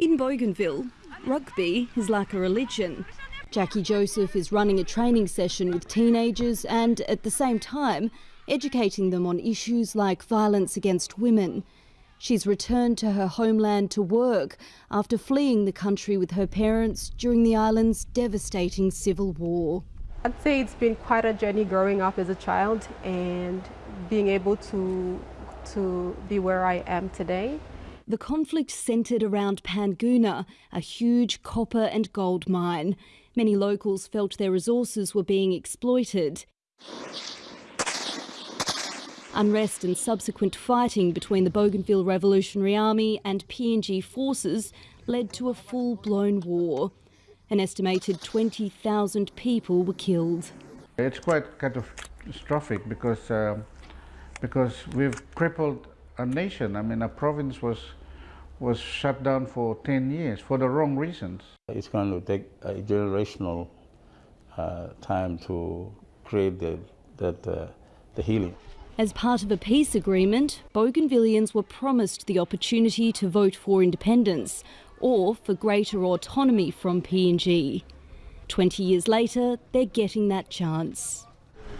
In Bougainville, rugby is like a religion. Jackie Joseph is running a training session with teenagers and, at the same time, educating them on issues like violence against women. She's returned to her homeland to work after fleeing the country with her parents during the island's devastating civil war. I'd say it's been quite a journey growing up as a child and being able to, to be where I am today. The conflict centred around Panguna, a huge copper and gold mine. Many locals felt their resources were being exploited. Unrest and subsequent fighting between the Bougainville Revolutionary Army and PNG forces led to a full-blown war. An estimated 20,000 people were killed. It's quite catastrophic because, uh, because we've crippled a nation. I mean, a province was, was shut down for 10 years for the wrong reasons. It's going to take a generational uh, time to create the, that, uh, the healing. As part of a peace agreement, Bougainvilleans were promised the opportunity to vote for independence or for greater autonomy from PNG. 20 years later, they're getting that chance.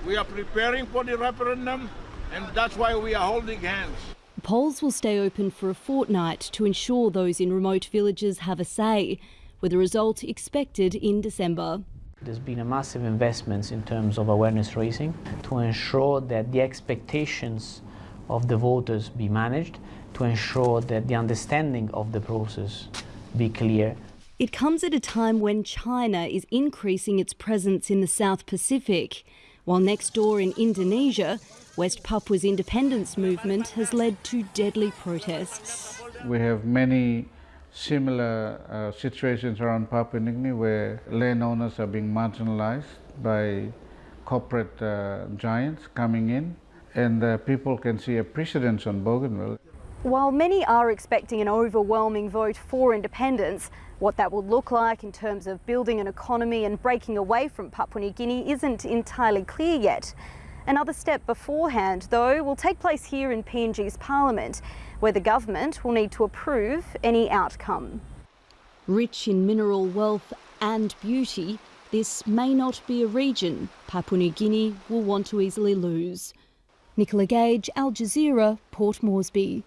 We are preparing for the referendum and that's why we are holding hands. The polls will stay open for a fortnight to ensure those in remote villages have a say, with a result expected in December. There's been a massive investments in terms of awareness raising to ensure that the expectations of the voters be managed, to ensure that the understanding of the process be clear. It comes at a time when China is increasing its presence in the South Pacific, while next door in Indonesia, West Papua's independence movement has led to deadly protests. We have many similar uh, situations around Papua New Guinea where landowners are being marginalized by corporate uh, giants coming in and uh, people can see a precedence on Bougainville. While many are expecting an overwhelming vote for independence, what that will look like in terms of building an economy and breaking away from Papua New Guinea isn't entirely clear yet. Another step beforehand, though, will take place here in PNG's parliament, where the government will need to approve any outcome. Rich in mineral wealth and beauty, this may not be a region Papua New Guinea will want to easily lose. Nicola Gage, Al Jazeera, Port Moresby.